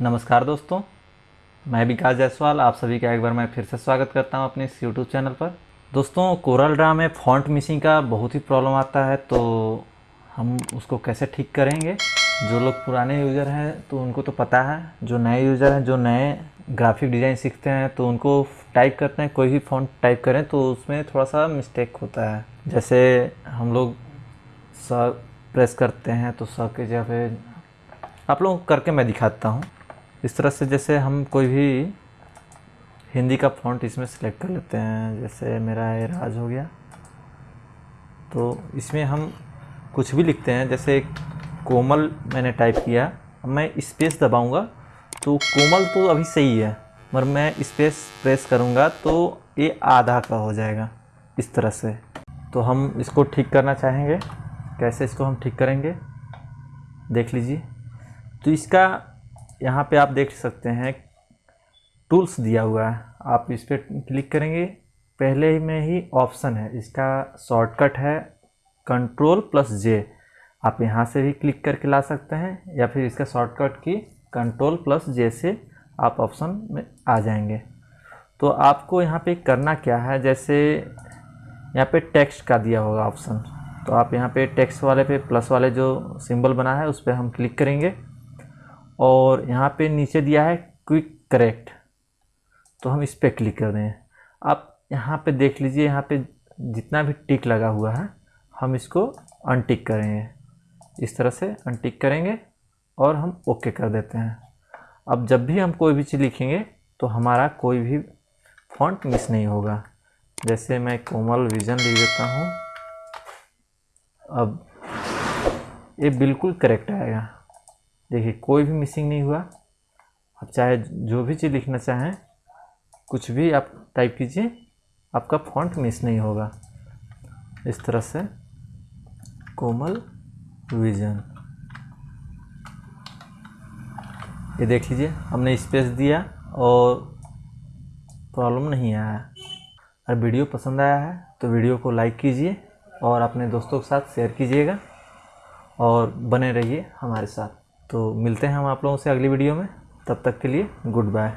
नमस्कार दोस्तों, मैं विकास जायसवाल, आप सभी का एक बार मैं फिर से स्वागत करता हूँ अपने इस यूट्यूब चैनल पर। दोस्तों, कोरल ड्रा में फॉन्ट मिसिंग का बहुत ही प्रॉब्लम आता है तो हम उसको कैसे ठीक करेंगे? जो लोग पुराने यूज़र हैं तो उनको तो पता है। जो नए यूज़र हैं, जो नए ग्राफिक डिज़ाइन सीखते हैं तो उनको टाइप करते हैं, कोई भी फॉन्ट टाइप करें तो उसमें थोड़ा सा मिस्टेक होता है। जैसे हम लोग स प्रेस करते हैं तो स के जगह आप लोग करके मैं दिखाता हूँ। इस तरह से जैसे हम कोई भी हिंदी का फॉन्ट इसमें सेलेक्ट कर लेते हैं, जैसे मेरा ये राज हो गया। तो इसमें हम कुछ भी लिखते हैं, जैसे कोमल मैंने टाइप किया। अब मैं स्पेस दबाऊँगा तो कोमल तो अभी सही है, मगर मैं स्पेस प्रेस करूँगा तो ये आधा का हो जाएगा, इस तरह से। तो हम इसको ठीक करना चाहेंगे। कैसे इसको हम ठीक करेंगे? देख लीजिए। तो इसका यहाँ पे आप देख सकते हैं, टूल्स दिया हुआ है। आप इस पर क्लिक करेंगे, पहले में ही ऑप्शन है, इसका शॉर्टकट है, कंट्रोल प्लस जे। आप यहाँ से भी क्लिक करके ला सकते हैं, या फिर इसका शॉर्टकट की कंट्रोल प्लस जे से आप ऑप्शन में आ जाएँगे। तो आपको यहाँ पे करना क्या है, जैसे यहाँ पे टेक्स्ट का दिया होगा ऑप्शन। तो आप यहाँ पे टेक्स्ट वाले पे प्लस वाले जो सिंबल बना है, उस पर हम क्लिक करेंगे। और यहाँ पे नीचे दिया है क्विक करेक्ट तो हम इस पर क्लिक कर दें। आप यहाँ पे देख लीजिए, यहाँ पे जितना भी टिक लगा हुआ है, हम इसको अनटिक करेंगे। इस तरह से अनटिक करेंगे और हम ओके कर देते हैं। अब जब भी हम कोई भी चीज़ लिखेंगे तो हमारा कोई भी फॉन्ट मिस नहीं होगा। जैसे मैं कोमल विजन लिख देता हूँ। अब ये बिल्कुल करेक्ट आएगा। देखिए, कोई भी मिसिंग नहीं हुआ। आप चाहे जो भी चीज़ लिखना चाहें, कुछ भी आप टाइप कीजिए, आपका फॉन्ट मिस नहीं होगा। इस तरह से कोमल विजन ये देख लीजिए, हमने स्पेस दिया और प्रॉब्लम नहीं आया। अगर वीडियो पसंद आया है तो वीडियो को लाइक कीजिए और अपने दोस्तों के साथ शेयर कीजिएगा और बने रहिए हमारे साथ। तो मिलते हैं हम आप लोगों से अगली वीडियो में। तब तक के लिए गुड बाय।